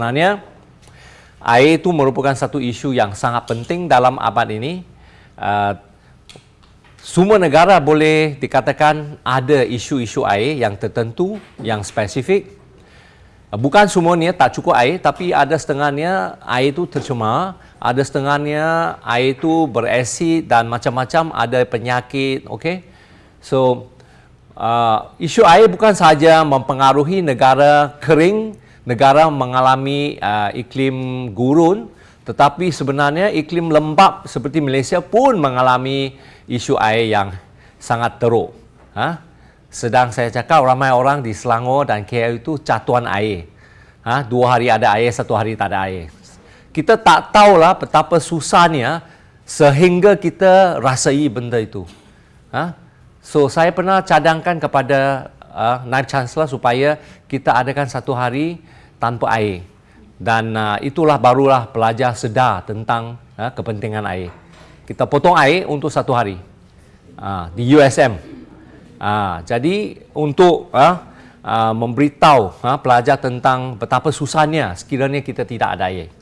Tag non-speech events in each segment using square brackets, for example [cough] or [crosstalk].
sebenarnya air itu merupakan satu isu yang sangat penting dalam abad ini. Uh, semua negara boleh dikatakan ada isu-isu air yang tertentu, yang spesifik. Bukan semuanya tak cukup air, tapi ada setengahnya air itu tercemar, ada setengahnya air itu berasid dan macam-macam, ada penyakit, okey. So, uh, isu air bukan sahaja mempengaruhi negara kering, negara mengalami uh, iklim gurun, tetapi sebenarnya iklim lembap seperti Malaysia pun mengalami isu air yang sangat teruk. Ha? Sedang saya cakap ramai orang di Selangor dan KL itu catuan air. Ha? Dua hari ada air, satu hari tak ada air. Kita tak tahulah betapa susahnya sehingga kita rasai benda itu. Ha? So saya pernah cadangkan kepada uh, Naib Chancellor supaya kita adakan satu hari tanpa air. Dan uh, itulah barulah pelajar sedar tentang uh, kepentingan air. Kita potong air untuk satu hari uh, di USM. Uh, jadi untuk uh, uh, memberitahu uh, pelajar tentang betapa susahnya sekiranya kita tidak ada air.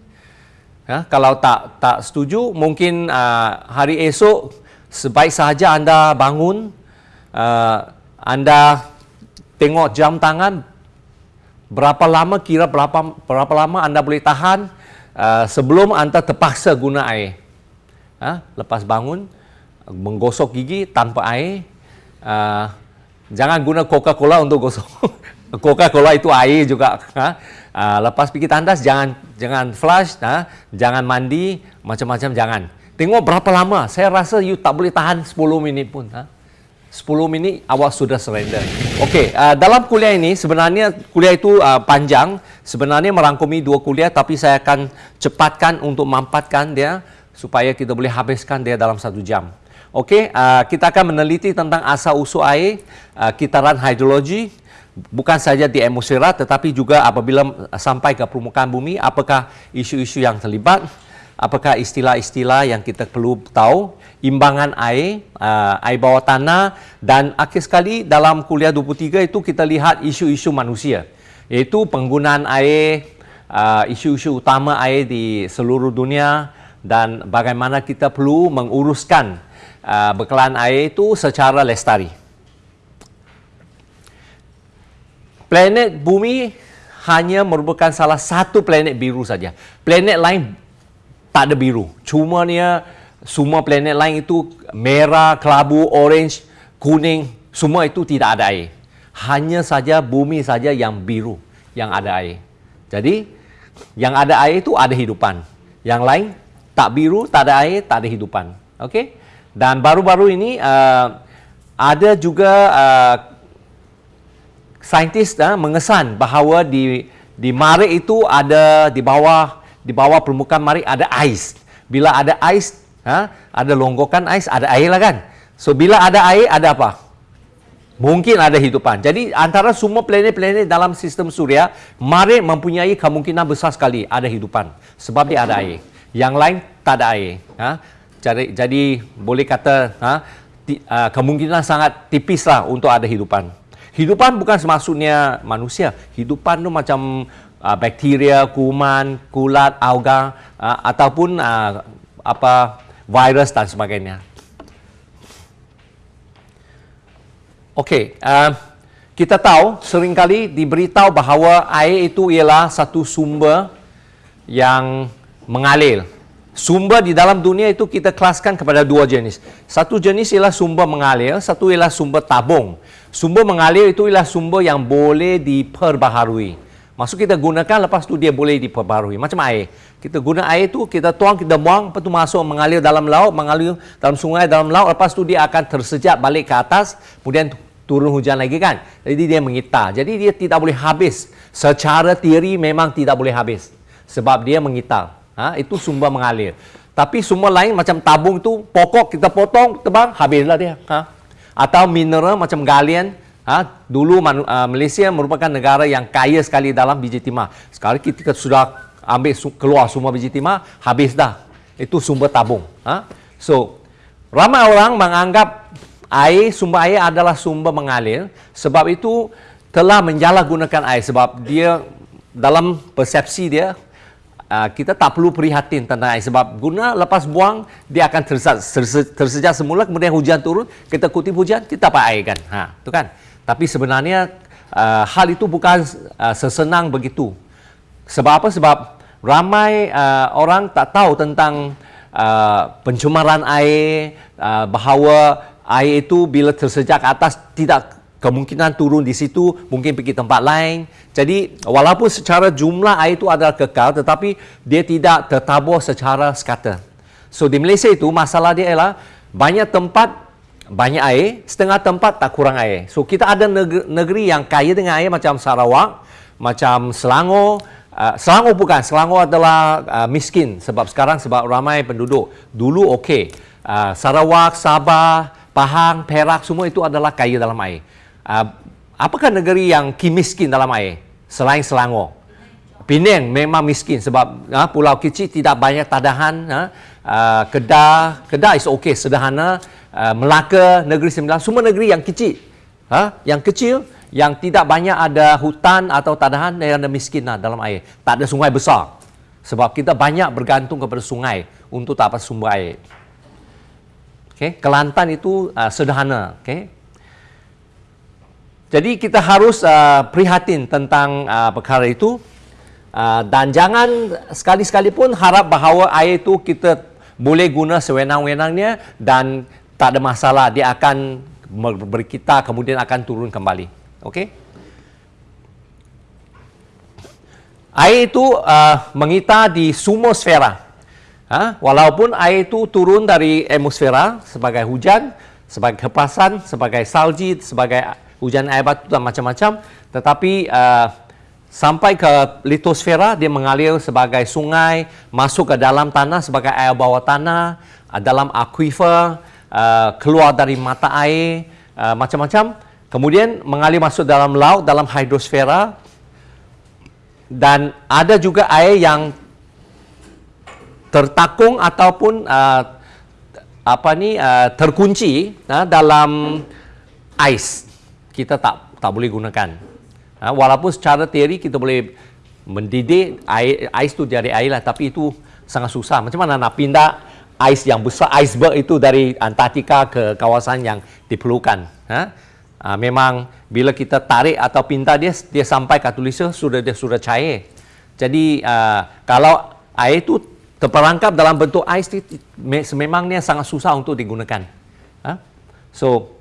Uh, kalau tak tak setuju, mungkin uh, hari esok sebaik sahaja anda bangun uh, anda tengok jam tangan berapa lama kira berapa berapa lama anda boleh tahan uh, sebelum anda terpaksa guna air. Ha? Lepas bangun, menggosok gigi tanpa air. Uh, jangan guna Coca-Cola untuk gosok. [laughs] Coca-Cola itu air juga. Uh, lepas pergi tandas, jangan jangan flush, ha? jangan mandi, macam-macam jangan. Tengok berapa lama. Saya rasa you tak boleh tahan 10 minit pun. Ha? 10 minit awak sudah surrender. Okey, uh, dalam kuliah ini sebenarnya kuliah itu uh, panjang, sebenarnya merangkumi dua kuliah tapi saya akan cepatkan untuk mampatkan dia supaya kita boleh habiskan dia dalam satu jam. Okey, uh, kita akan meneliti tentang asal usul air, uh, kitaran hidrologi, bukan saja di atmosfera tetapi juga apabila sampai ke permukaan bumi, apakah isu-isu yang terlibat, apakah istilah-istilah yang kita perlu tahu, imbangan air, uh, air bawah tanah dan akhir sekali dalam kuliah 23 itu kita lihat isu-isu manusia iaitu penggunaan air, uh, isu-isu utama air di seluruh dunia dan bagaimana kita perlu menguruskan uh, bekalan air itu secara lestari. Planet bumi hanya merupakan salah satu planet biru saja. Planet lain tak ada biru. Cuma dia semua planet lain itu merah, kelabu, orange, kuning, semua itu tidak ada air. Hanya saja bumi saja yang biru yang ada air. Jadi yang ada air itu ada hidupan. Yang lain tak biru, tak ada air, tak ada hidupan. Okey? Dan baru-baru ini uh, ada juga uh, saintis uh, mengesan bahawa di di Marik itu ada di bawah di bawah permukaan Marik ada ais. Bila ada ais, ha? ada longgokan ais, ada air lah kan. So bila ada air, ada apa? Mungkin ada hidupan. Jadi antara semua planet-planet dalam sistem suria, Mari mempunyai kemungkinan besar sekali ada hidupan. Sebab dia ada air. Yang lain tak ada air. Ha? Jadi, jadi boleh kata ha? Ti, uh, kemungkinan sangat tipis lah untuk ada hidupan. Hidupan bukan semaksudnya manusia. Hidupan tu macam uh, bakteria, kuman, kulat, alga uh, ataupun uh, apa virus dan sebagainya. Okey, uh, kita tahu seringkali diberitahu bahawa air itu ialah satu sumber yang mengalir. Sumber di dalam dunia itu kita kelaskan kepada dua jenis. Satu jenis ialah sumber mengalir, satu ialah sumber tabung. Sumber mengalir itu ialah sumber yang boleh diperbaharui. Maksud kita gunakan lepas tu dia boleh diperbarui. Macam air. Kita guna air tu, kita tuang, kita buang, lepas tu masuk mengalir dalam laut, mengalir dalam sungai, dalam laut. Lepas tu dia akan tersejat balik ke atas, kemudian turun hujan lagi kan. Jadi dia mengitar. Jadi dia tidak boleh habis. Secara teori memang tidak boleh habis. Sebab dia mengitar. Ha? Itu sumber mengalir. Tapi sumber lain macam tabung tu, pokok kita potong, tebang, habislah dia. Ha? Atau mineral macam galian, Ha, dulu uh, Malaysia merupakan negara yang kaya sekali dalam biji timah. Sekarang kita sudah ambil keluar semua biji timah, habis dah. Itu sumber tabung. Ha? So, ramai orang menganggap air, sumber air adalah sumber mengalir. Sebab itu telah menjalah gunakan air. Sebab dia dalam persepsi dia uh, kita tak perlu prihatin tentang air sebab guna lepas buang dia akan tersejak, tersejak semula kemudian hujan turun kita kutip hujan kita dapat air kan ha tu kan tapi sebenarnya uh, hal itu bukan uh, sesenang begitu sebab apa sebab ramai uh, orang tak tahu tentang uh, pencemaran air uh, bahawa air itu bila tersejak atas tidak kemungkinan turun di situ, mungkin pergi tempat lain. Jadi, walaupun secara jumlah air itu adalah kekal, tetapi dia tidak tertabur secara sekata. So, di Malaysia itu, masalah dia ialah banyak tempat, banyak air, setengah tempat tak kurang air. So, kita ada negeri, yang kaya dengan air macam Sarawak, macam Selangor, Uh, Selangor bukan, Selangor adalah uh, miskin sebab sekarang sebab ramai penduduk. Dulu okey. Uh, Sarawak, Sabah, Pahang, Perak semua itu adalah kaya dalam air. Uh, apakah negeri yang miskin dalam air selain Selangor? Penang memang miskin sebab uh, pulau kecil tidak banyak tadahan. Uh, Kedah, Kedah is okey, sederhana. Uh, Melaka, Negeri Sembilan, semua negeri yang kecil. Uh, yang kecil, yang tidak banyak ada hutan atau tadahan yang ada miskin lah dalam air. Tak ada sungai besar. Sebab kita banyak bergantung kepada sungai untuk dapat sumber air. Okay. Kelantan itu uh, sederhana. Okay. Jadi kita harus uh, prihatin tentang uh, perkara itu uh, dan jangan sekali-sekali pun harap bahawa air itu kita boleh guna sewenang-wenangnya dan tak ada masalah dia akan berkita kemudian akan turun kembali. Okey. Air itu uh, mengita di sumosfera. Ha? Walaupun air itu turun dari atmosfera sebagai hujan, sebagai kepasan, sebagai salji, sebagai hujan air batu dan macam-macam tetapi uh, sampai ke litosfera dia mengalir sebagai sungai masuk ke dalam tanah sebagai air bawah tanah dalam aquifer uh, keluar dari mata air uh, macam-macam kemudian mengalir masuk dalam laut dalam hidrosfera dan ada juga air yang tertakung ataupun uh, apa ni uh, terkunci uh, dalam ais kita tak tak boleh gunakan. Ha, walaupun secara teori kita boleh mendidih air, ais tu dari air lah, tapi itu sangat susah. Macam mana nak pindah ais yang besar, iceberg itu dari Antartika ke kawasan yang diperlukan. Ha? Ha, memang bila kita tarik atau pindah dia, dia sampai kat tulisnya sudah dia sudah cair. Jadi uh, kalau air itu terperangkap dalam bentuk ais, sememangnya sangat susah untuk digunakan. Ha? So,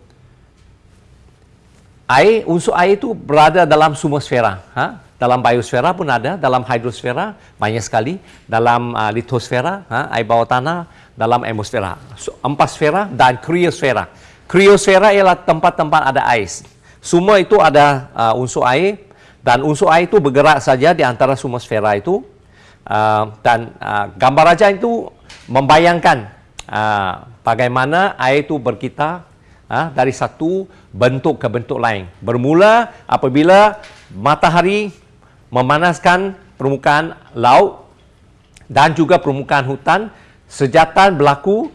air unsur air itu berada dalam sumosfera ha? dalam biosfera pun ada dalam hidrosfera banyak sekali dalam uh, litosfera ha? air bawah tanah dalam atmosfera. So, empat sfera dan kriosfera kriosfera ialah tempat-tempat ada ais. Semua itu ada uh, unsur air dan unsur air itu bergerak saja di antara sumosfera itu. Uh, dan uh, gambar raja itu membayangkan uh, bagaimana air itu berkitar uh, dari satu bentuk ke bentuk lain. Bermula apabila matahari memanaskan permukaan laut dan juga permukaan hutan, sejatan berlaku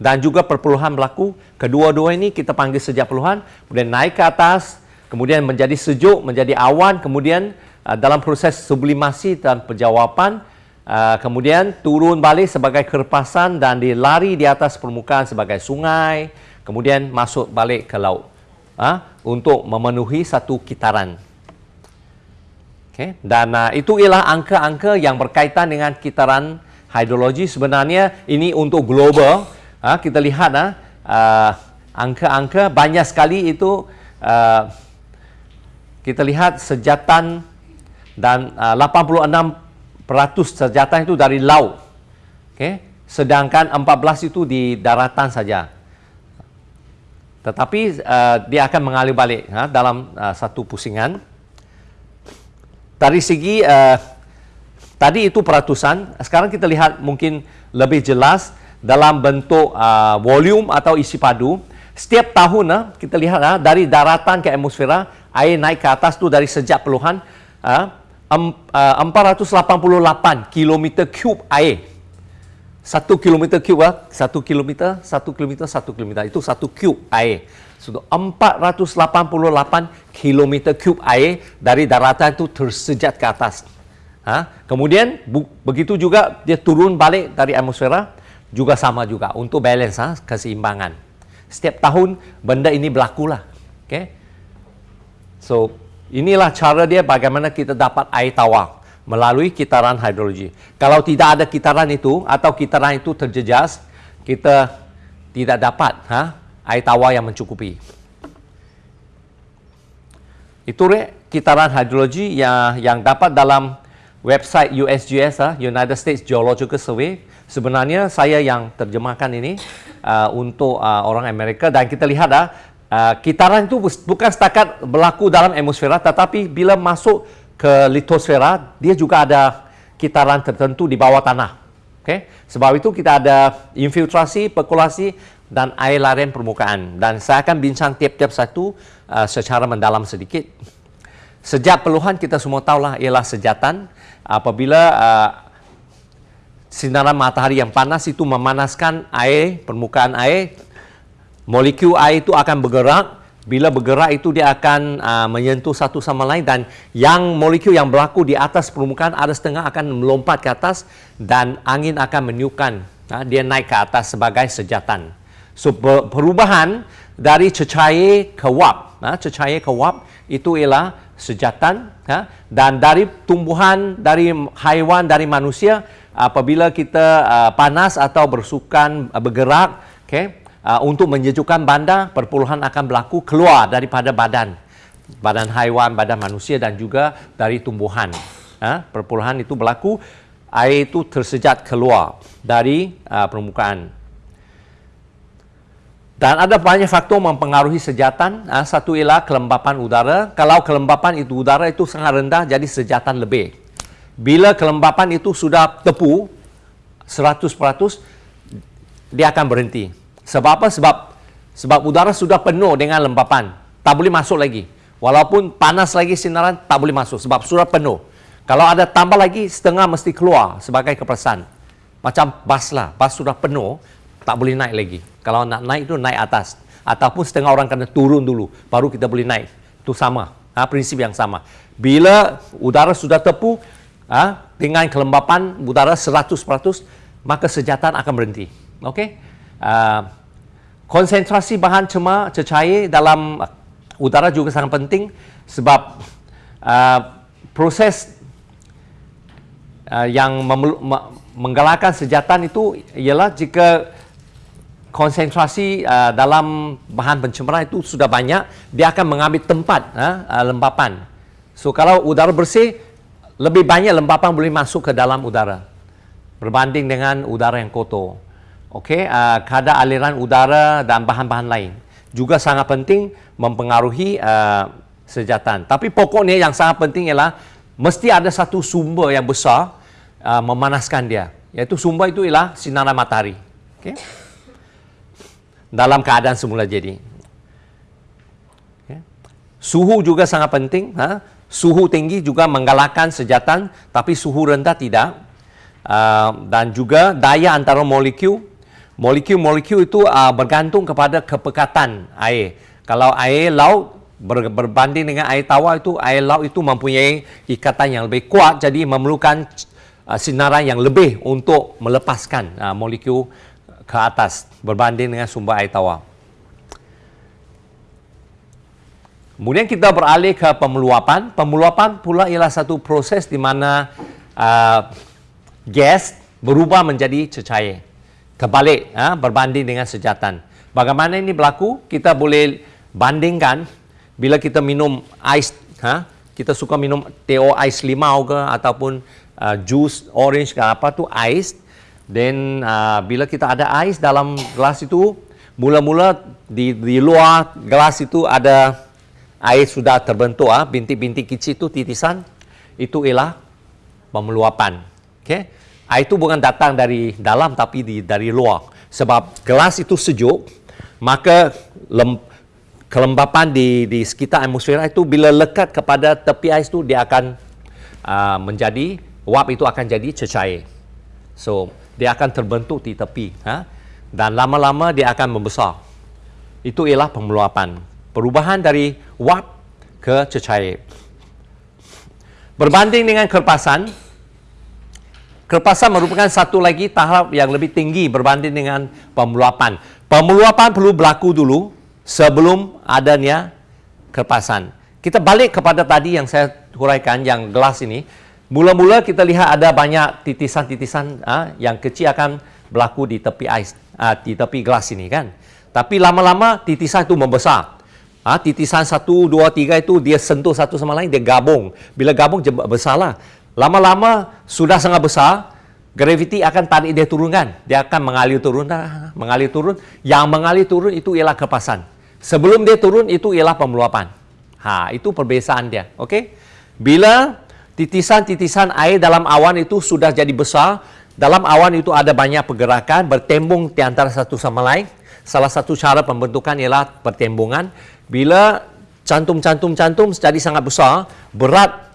dan juga perpuluhan berlaku. Kedua-dua ini kita panggil sejat perpuluhan, kemudian naik ke atas, kemudian menjadi sejuk, menjadi awan, kemudian uh, dalam proses sublimasi dan penjawapan, uh, kemudian turun balik sebagai kerpasan dan dilari di atas permukaan sebagai sungai, kemudian masuk balik ke laut ha, untuk memenuhi satu kitaran. Okay. Dan uh, itu ialah angka-angka yang berkaitan dengan kitaran hidrologi. Sebenarnya ini untuk global. Ha, kita lihat uh, angka-angka banyak sekali itu uh, kita lihat sejatan dan uh, 86% sejatan itu dari laut. Okay. Sedangkan 14 itu di daratan saja tetapi uh, dia akan mengalir balik ha, dalam uh, satu pusingan. Dari segi uh, tadi itu peratusan, sekarang kita lihat mungkin lebih jelas dalam bentuk uh, volume atau isi padu. Setiap tahun uh, kita lihat uh, dari daratan ke atmosfera, air naik ke atas tu dari sejak peluhan uh, um, uh, 488 km cube air satu kilometer lah, satu kilometer, satu kilometer, satu kilometer. Itu satu cube air. So, 488 kilometer cube air dari daratan itu tersejat ke atas. Ha? Kemudian bu, begitu juga dia turun balik dari atmosfera juga sama juga untuk balance ha? keseimbangan. Setiap tahun benda ini berlaku lah. Okay? So inilah cara dia bagaimana kita dapat air tawar melalui kitaran hidrologi. Kalau tidak ada kitaran itu atau kitaran itu terjejas, kita tidak dapat ha? air tawar yang mencukupi. Itu kitaran hidrologi yang yang dapat dalam website USGS, uh, United States Geological Survey. Sebenarnya saya yang terjemahkan ini uh, untuk uh, orang Amerika dan kita lihat uh, kitaran itu bukan setakat berlaku dalam atmosfera tetapi bila masuk ke litosfera dia juga ada kitaran tertentu di bawah tanah. Okay? Sebab itu kita ada infiltrasi, perkulasi dan air larian permukaan dan saya akan bincang tiap-tiap satu uh, secara mendalam sedikit. Sejak peluhan kita semua tahulah ialah sejatan apabila uh, sinaran matahari yang panas itu memanaskan air, permukaan air, molekul air itu akan bergerak. Bila bergerak itu dia akan uh, menyentuh satu sama lain dan yang molekul yang berlaku di atas permukaan ada setengah akan melompat ke atas dan angin akan meniupkan uh, dia naik ke atas sebagai sejatan. So perubahan dari cecair ke wap, uh, cecair ke wap itu ialah sejatan ha? dan dari tumbuhan, dari haiwan, dari manusia apabila kita uh, panas atau bersukan uh, bergerak okay, uh, untuk menyejukkan bandar, perpuluhan akan berlaku keluar daripada badan badan haiwan, badan manusia dan juga dari tumbuhan. Ha? Perpuluhan itu berlaku, air itu tersejat keluar dari uh, permukaan. Dan ada banyak faktor mempengaruhi sejatan. Ha, satu ialah kelembapan udara. Kalau kelembapan itu udara itu sangat rendah, jadi sejatan lebih. Bila kelembapan itu sudah tepu 100%, dia akan berhenti. Sebab apa? Sebab sebab udara sudah penuh dengan lembapan. Tak boleh masuk lagi. Walaupun panas lagi sinaran, tak boleh masuk. Sebab sudah penuh. Kalau ada tambah lagi, setengah mesti keluar sebagai kepersan. Macam bas lah. Bas sudah penuh, tak boleh naik lagi. Kalau nak naik itu naik atas. Ataupun setengah orang kena turun dulu. Baru kita boleh naik. Itu sama. Ha, prinsip yang sama. Bila udara sudah tepu, ha, dengan kelembapan udara 100%, maka sejatan akan berhenti. Okey? Uh, konsentrasi bahan cemar cecair dalam udara juga sangat penting sebab uh, proses uh, yang menggalakkan sejatan itu ialah jika konsentrasi uh, dalam bahan pencemaran itu sudah banyak, dia akan mengambil tempat uh, uh, lembapan. So kalau udara bersih, lebih banyak lembapan boleh masuk ke dalam udara berbanding dengan udara yang kotor. Okey, uh, kadar aliran udara dan bahan-bahan lain juga sangat penting mempengaruhi uh, sejatan. Tapi pokoknya yang sangat penting ialah mesti ada satu sumber yang besar uh, memanaskan dia. Iaitu sumber itu ialah sinaran matahari. Okey dalam keadaan semula jadi. Ya. Suhu juga sangat penting. Ha? Suhu tinggi juga menggalakkan sejatan, tapi suhu rendah tidak. Uh, dan juga daya antara molekul. Molekul-molekul itu uh, bergantung kepada kepekatan air. Kalau air laut ber, berbanding dengan air tawar itu, air laut itu mempunyai ikatan yang lebih kuat, jadi memerlukan uh, sinaran yang lebih untuk melepaskan uh, molekul ke atas berbanding dengan sumber air tawar. Kemudian kita beralih ke pemeluapan. Pemeluapan pula ialah satu proses di mana uh, gas berubah menjadi cecair. Terbalik ha, berbanding dengan sejatan. Bagaimana ini berlaku? Kita boleh bandingkan bila kita minum ais, ha, kita suka minum teo ais limau ke ataupun uh, jus orange ke apa tu ais Then uh, bila kita ada ais dalam gelas itu, mula-mula di, di luar gelas itu ada air sudah terbentuk, ah, bintik-bintik kecil itu titisan, itu ialah pemeluapan. Okay? Air itu bukan datang dari dalam tapi di, dari luar. Sebab gelas itu sejuk, maka lem, kelembapan di, di sekitar atmosfera itu bila lekat kepada tepi ais itu dia akan uh, menjadi, wap itu akan jadi cecair. So, dia akan terbentuk di tepi ha? dan lama-lama dia akan membesar itu ialah pemeluapan perubahan dari wap ke cecair berbanding dengan kerpasan Kerpasan merupakan satu lagi tahap yang lebih tinggi berbanding dengan pemeluapan. Pemeluapan perlu berlaku dulu sebelum adanya kerpasan. Kita balik kepada tadi yang saya huraikan, yang gelas ini. Mula-mula kita lihat ada banyak titisan-titisan ha, yang kecil akan berlaku di tepi ais, ha, di tepi gelas ini kan. Tapi lama-lama titisan itu membesar. Ha, titisan satu, dua, tiga itu dia sentuh satu sama lain, dia gabung. Bila gabung, besarlah. Lama-lama sudah sangat besar, graviti akan tarik dia turun kan. Dia akan mengalir turun, mengalir turun. Yang mengalir turun itu ialah kepasan. Sebelum dia turun, itu ialah pemeluapan. Ha, itu perbezaan dia. Okey? Bila titisan-titisan air dalam awan itu sudah jadi besar, dalam awan itu ada banyak pergerakan, bertembung di antara satu sama lain. Salah satu cara pembentukan ialah pertembungan. Bila cantum-cantum-cantum jadi sangat besar, berat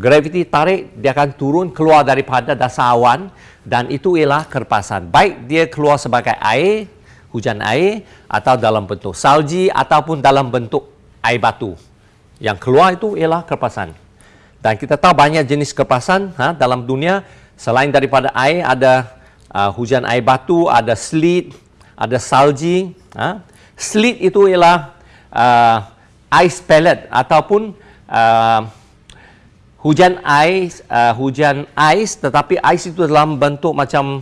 graviti tarik dia akan turun keluar daripada dasar awan dan itu ialah kerpasan. Baik dia keluar sebagai air, hujan air atau dalam bentuk salji ataupun dalam bentuk air batu. Yang keluar itu ialah kerpasan. Dan kita tahu banyak jenis kerpasan ha, dalam dunia selain daripada air ada uh, hujan air batu, ada sleet, ada salji. Ha. Sleet itu ialah uh, ice pellet ataupun uh, hujan ais uh, hujan ais tetapi ais itu dalam bentuk macam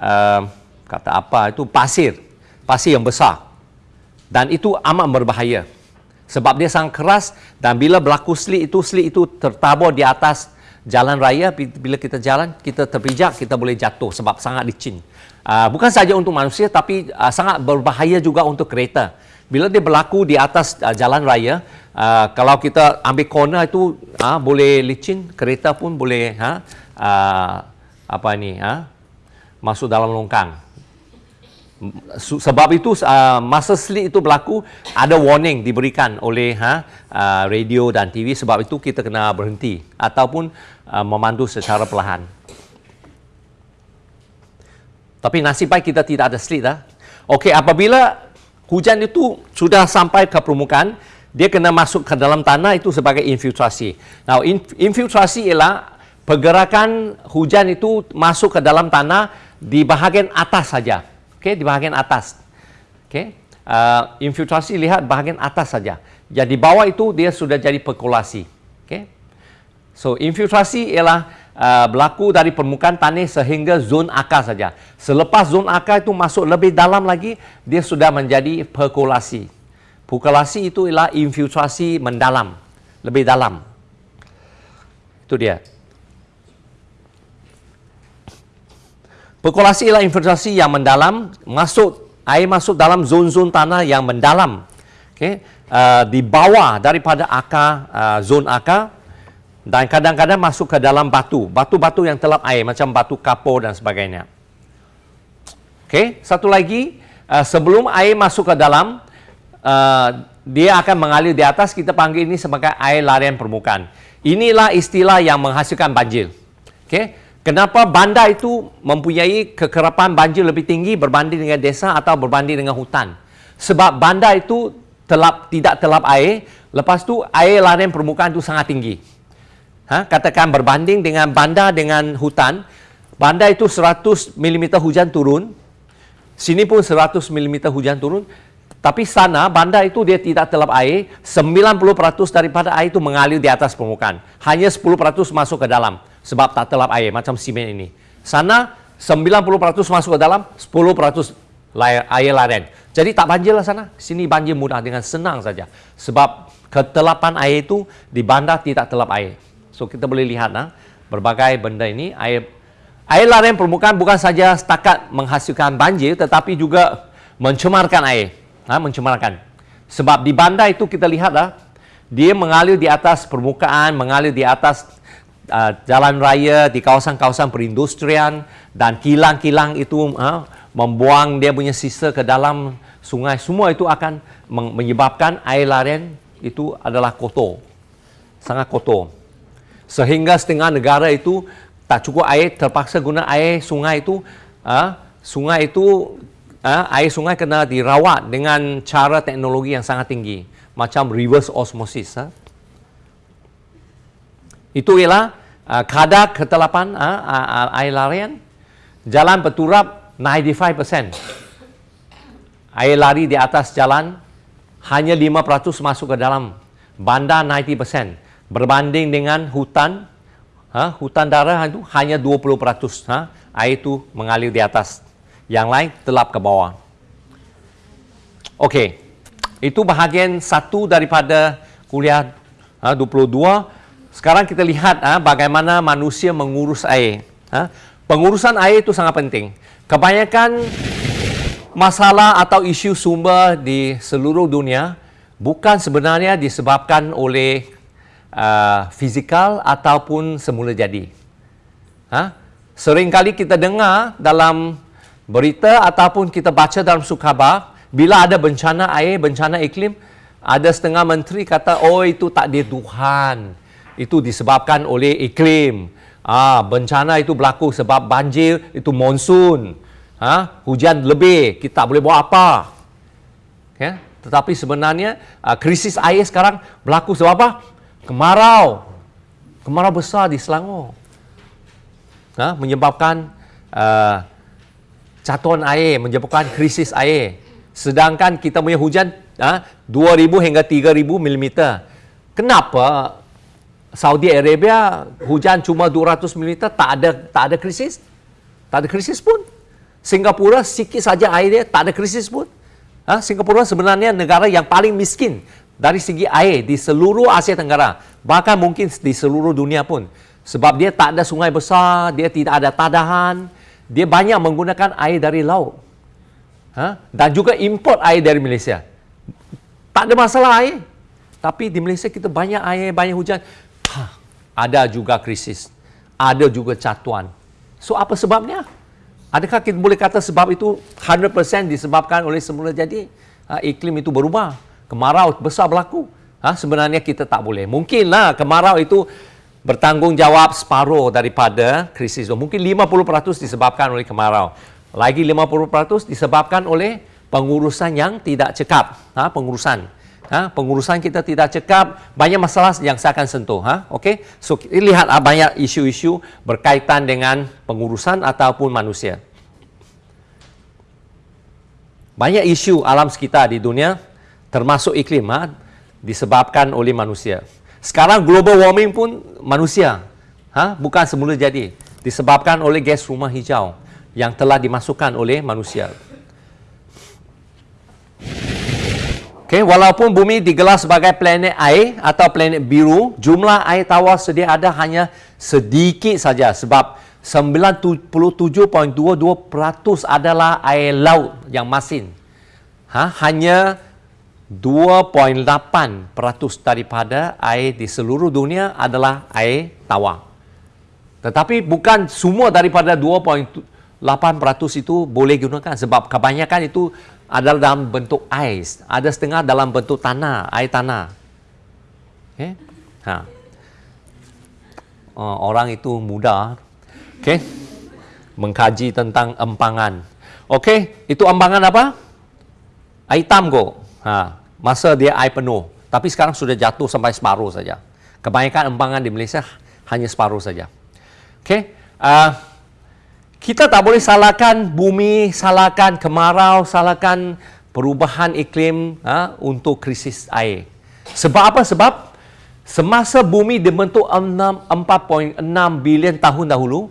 uh, kata apa itu pasir pasir yang besar dan itu amat berbahaya sebab dia sangat keras dan bila berlaku slik itu slik itu tertabur di atas jalan raya. Bila kita jalan kita terpijak kita boleh jatuh sebab sangat licin. Uh, bukan saja untuk manusia tapi uh, sangat berbahaya juga untuk kereta. Bila dia berlaku di atas uh, jalan raya, uh, kalau kita ambil corner itu uh, boleh licin, kereta pun boleh uh, apa ni, masuk dalam longkang. Sebab itu uh, masa slip itu berlaku ada warning diberikan oleh ha, uh, radio dan TV sebab itu kita kena berhenti ataupun uh, memandu secara perlahan. Tapi nasib baik kita tidak ada slip dah. Okey, apabila hujan itu sudah sampai ke permukaan, dia kena masuk ke dalam tanah itu sebagai infiltrasi. Now, infiltrasi ialah pergerakan hujan itu masuk ke dalam tanah di bahagian atas saja. Okey, di bahagian atas. Okey. Uh, infiltrasi lihat bahagian atas saja. Jadi bawah itu dia sudah jadi perkolasi. Okey. So, infiltrasi ialah uh, berlaku dari permukaan tanah sehingga zon akar saja. Selepas zon akar itu masuk lebih dalam lagi, dia sudah menjadi perkolasi. Perkolasi itu ialah infiltrasi mendalam, lebih dalam. Itu dia. Perkolasi ialah infiltrasi yang mendalam, masuk air masuk dalam zon-zon tanah yang mendalam. Okay. Uh, di bawah daripada akar, uh, zon akar, dan kadang-kadang masuk ke dalam batu, batu-batu yang telap air macam batu kapur dan sebagainya. Okey, satu lagi, uh, sebelum air masuk ke dalam, uh, dia akan mengalir di atas, kita panggil ini sebagai air larian permukaan. Inilah istilah yang menghasilkan banjir. Okey, kenapa bandar itu mempunyai kekerapan banjir lebih tinggi berbanding dengan desa atau berbanding dengan hutan? Sebab bandar itu telap tidak telap air, lepas tu air larian permukaan itu sangat tinggi ha, katakan berbanding dengan bandar dengan hutan, bandar itu 100 mm hujan turun, sini pun 100 mm hujan turun, tapi sana bandar itu dia tidak telap air, 90% daripada air itu mengalir di atas permukaan. Hanya 10% masuk ke dalam sebab tak telap air macam simen ini. Sana 90% masuk ke dalam, 10% air larian. Jadi tak banjir lah sana. Sini banjir mudah dengan senang saja. Sebab ketelapan air itu di bandar tidak telap air. So kita boleh lihat nah, berbagai benda ini air air larian permukaan bukan saja setakat menghasilkan banjir tetapi juga mencemarkan air, ha, mencemarkan. Sebab di bandar itu kita lihat lah, dia mengalir di atas permukaan, mengalir di atas uh, jalan raya, di kawasan-kawasan perindustrian dan kilang-kilang itu ha, membuang dia punya sisa ke dalam sungai. Semua itu akan menyebabkan air larian itu adalah kotor. Sangat kotor sehingga setengah negara itu tak cukup air terpaksa guna air sungai itu uh, sungai itu uh, air sungai kena dirawat dengan cara teknologi yang sangat tinggi macam reverse osmosis uh. itu ialah uh, kadar ketelapan uh, uh, air larian, jalan berturap 95%. Air lari di atas jalan hanya 5% masuk ke dalam. Bandar 90% berbanding dengan hutan ha, hutan darah itu hanya 20% ha, air itu mengalir di atas. Yang lain telap ke bawah. Okey, itu bahagian satu daripada kuliah ha, 22 sekarang kita lihat ha, bagaimana manusia mengurus air ha. pengurusan air itu sangat penting kebanyakan masalah atau isu sumber di seluruh dunia bukan sebenarnya disebabkan oleh uh, fizikal ataupun semula jadi. Ha? Seringkali kita dengar dalam berita ataupun kita baca dalam sukabar, bila ada bencana air, bencana iklim, ada setengah menteri kata, oh itu tak dia Tuhan. Itu disebabkan oleh iklim. Ah, bencana itu berlaku sebab banjir, itu monsun ha? hujan lebih, kita boleh buat apa. Ya? Tetapi sebenarnya uh, krisis air sekarang berlaku sebab apa? Kemarau. Kemarau besar di Selangor. Ha? Menyebabkan uh, catuan air, menyebabkan krisis air. Sedangkan kita punya hujan uh, 2,000 hingga 3,000 mm. Kenapa Saudi Arabia hujan cuma 200 mm tak ada tak ada krisis? Tak ada krisis pun. Singapura sikit saja air dia tak ada krisis pun. Ha? Singapura sebenarnya negara yang paling miskin dari segi air di seluruh Asia Tenggara. Bahkan mungkin di seluruh dunia pun. Sebab dia tak ada sungai besar, dia tidak ada tadahan, dia banyak menggunakan air dari laut. Ha? Dan juga import air dari Malaysia. Tak ada masalah air. Tapi di Malaysia kita banyak air, banyak hujan. Ada juga krisis. Ada juga catuan. So apa sebabnya? Adakah kita boleh kata sebab itu 100% disebabkan oleh semula jadi ha, iklim itu berubah, kemarau besar berlaku? Ha, sebenarnya kita tak boleh. Mungkinlah kemarau itu bertanggungjawab separuh daripada krisis. Mungkin 50% disebabkan oleh kemarau. Lagi 50% disebabkan oleh pengurusan yang tidak cekap. Ha, pengurusan. Ha, pengurusan kita tidak cekap, banyak masalah yang saya akan sentuh. Ha? Okay? So, lihat ha, banyak isu-isu berkaitan dengan pengurusan ataupun manusia. Banyak isu alam sekitar di dunia, termasuk iklim, ha, disebabkan oleh manusia. Sekarang global warming pun manusia. Ha? Bukan semula jadi. Disebabkan oleh gas rumah hijau yang telah dimasukkan oleh manusia. Okay, walaupun bumi digelar sebagai planet air atau planet biru, jumlah air tawar sedia ada hanya sedikit saja sebab 97.22% adalah air laut yang masin. Ha, hanya 2.8% daripada air di seluruh dunia adalah air tawar. Tetapi bukan semua daripada 2.8% itu boleh gunakan sebab kebanyakan itu adalah dalam bentuk ais, ada setengah dalam bentuk tanah, air tanah. Okay? Ha. Oh, orang itu mudah, okay? mengkaji tentang empangan. Okey, itu empangan apa? Air hitam kok. Ha. Masa dia air penuh. Tapi sekarang sudah jatuh sampai separuh saja. Kebanyakan empangan di Malaysia hanya separuh saja. Okey. Uh, kita tak boleh salahkan bumi, salahkan kemarau, salahkan perubahan iklim ha, untuk krisis air. Sebab apa? Sebab semasa bumi dibentuk 4.6 bilion tahun dahulu,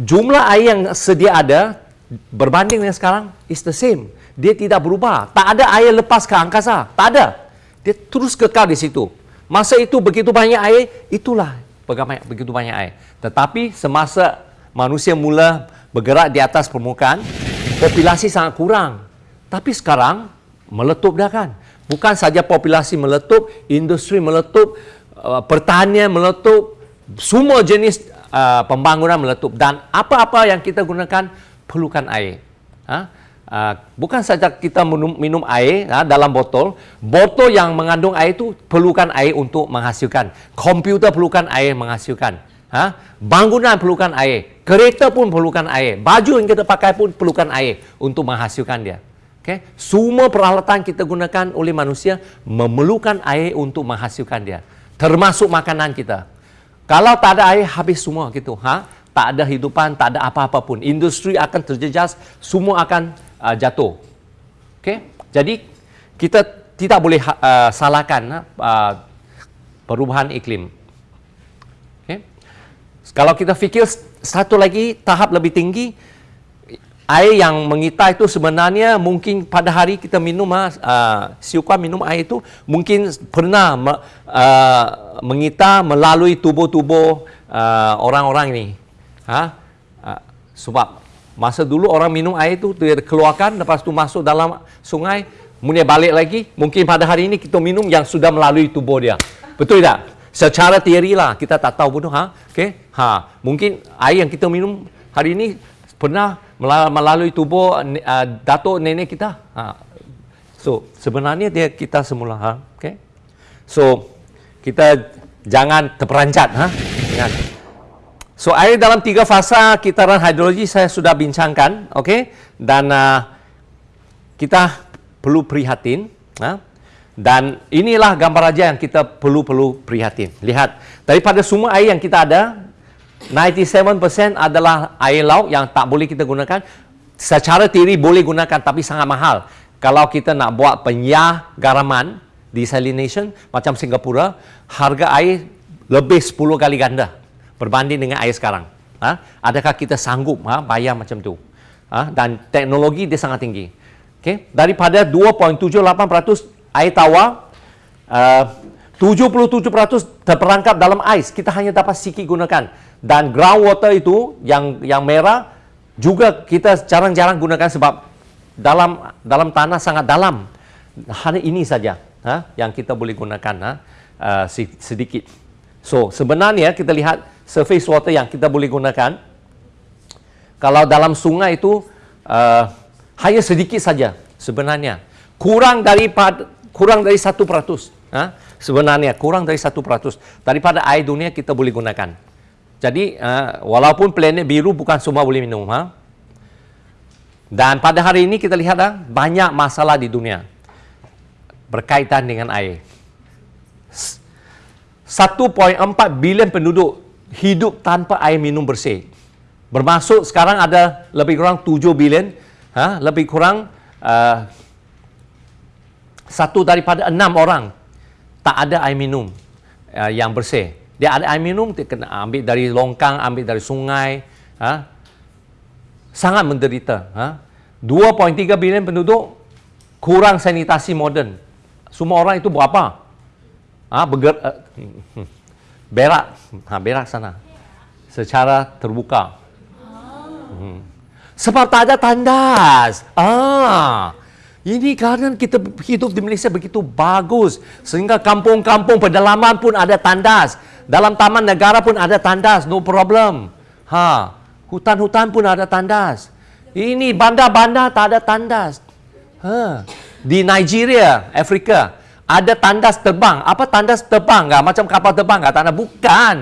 jumlah air yang sedia ada berbanding dengan sekarang is the same. Dia tidak berubah. Tak ada air lepas ke angkasa. Tak ada. Dia terus kekal di situ. Masa itu begitu banyak air, itulah begitu banyak air. Tetapi semasa manusia mula bergerak di atas permukaan, populasi sangat kurang. Tapi sekarang meletup dah kan. Bukan saja populasi meletup, industri meletup, uh, pertanian meletup, semua jenis uh, pembangunan meletup dan apa-apa yang kita gunakan perlukan air. Ha? Uh, bukan saja kita minum, air ha, dalam botol, botol yang mengandung air itu perlukan air untuk menghasilkan. Komputer perlukan air menghasilkan. Ha? Bangunan perlukan air. Kereta pun perlukan air. Baju yang kita pakai pun perlukan air untuk menghasilkan dia. Okay? Semua peralatan kita gunakan oleh manusia memerlukan air untuk menghasilkan dia. Termasuk makanan kita. Kalau tak ada air, habis semua gitu. Ha? Tak ada hidupan, tak ada apa-apa pun. Industri akan terjejas, semua akan uh, jatuh. Okay? Jadi, kita tidak boleh uh, salahkan uh, perubahan iklim. Kalau kita fikir satu lagi tahap lebih tinggi, air yang mengita itu sebenarnya mungkin pada hari kita minum uh, siukuan minum air itu mungkin pernah uh, mengita melalui tubuh-tubuh uh, orang-orang ini. Ha? Uh, sebab masa dulu orang minum air itu dia keluarkan lepas tu masuk dalam sungai kemudian balik lagi mungkin pada hari ini kita minum yang sudah melalui tubuh dia. Betul tak? Secara teori lah kita tak tahu pun ha. Okey. Ha, mungkin air yang kita minum hari ini pernah melalui tubuh uh, datuk nenek kita. Ha. So sebenarnya dia kita semula ha. Okey. So kita jangan terperanjat ha. Jangan. So air dalam tiga fasa kitaran hidrologi saya sudah bincangkan, okey? Dan uh, kita perlu prihatin, ha? Dan inilah gambar raja yang kita perlu perlu prihatin. Lihat, daripada semua air yang kita ada, 97% adalah air laut yang tak boleh kita gunakan. Secara teori boleh gunakan tapi sangat mahal. Kalau kita nak buat penyah garaman, desalination macam Singapura, harga air lebih 10 kali ganda berbanding dengan air sekarang. Ha? Adakah kita sanggup ha, bayar macam tu? Ha? Dan teknologi dia sangat tinggi. Okay? Daripada 2.78% air tawar, uh, 77% terperangkap dalam ais. Kita hanya dapat sikit gunakan. Dan groundwater itu yang yang merah juga kita jarang-jarang gunakan sebab dalam dalam tanah sangat dalam. Hanya ini saja ha, yang kita boleh gunakan ha, uh, sedikit. So sebenarnya kita lihat surface water yang kita boleh gunakan. Kalau dalam sungai itu uh, hanya sedikit saja sebenarnya. Kurang daripada kurang dari satu peratus. Ha? Sebenarnya kurang dari satu peratus daripada air dunia kita boleh gunakan. Jadi uh, walaupun planet biru bukan semua boleh minum. Ha? Dan pada hari ini kita lihat uh, banyak masalah di dunia berkaitan dengan air. 1.4 bilion penduduk hidup tanpa air minum bersih. Bermaksud sekarang ada lebih kurang 7 bilion, ha? lebih kurang uh, satu daripada enam orang tak ada air minum uh, yang bersih. Dia ada air minum, dia kena ambil dari longkang, ambil dari sungai. Ha? Sangat menderita. Ha? 2.3 bilion penduduk, kurang sanitasi moden. Semua orang itu buat apa? Ha? Berger, uh, [laughs] berak. Ha, berak sana. Secara terbuka. Hmm. Sebab tak ada tandas. Ah. Ini kerana kita hidup di Malaysia begitu bagus. Sehingga kampung-kampung pedalaman pun ada tandas. Dalam taman negara pun ada tandas, no problem. Ha, hutan-hutan pun ada tandas. Ini bandar-bandar tak ada tandas. Ha. Di Nigeria, Afrika, ada tandas terbang. Apa tandas terbang? Gak? Macam kapal terbang gak? Tandas bukan.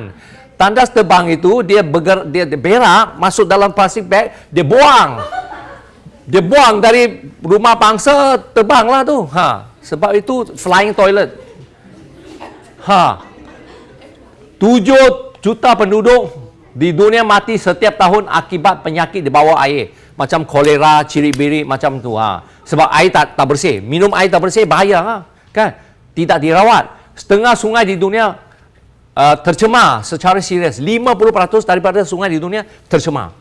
Tandas terbang itu dia bergerak, dia berak masuk dalam plastik bag, dia buang. Dia buang dari rumah bangsa terbanglah tu. Ha. Sebab itu flying toilet. Ha. 7 juta penduduk di dunia mati setiap tahun akibat penyakit di bawah air. Macam kolera, ciri-biri macam tu. Ha. Sebab air tak, tak bersih. Minum air tak bersih bahaya. Ha. Kan? Tidak dirawat. Setengah sungai di dunia uh, tercemar secara serius. 50% daripada sungai di dunia tercemar.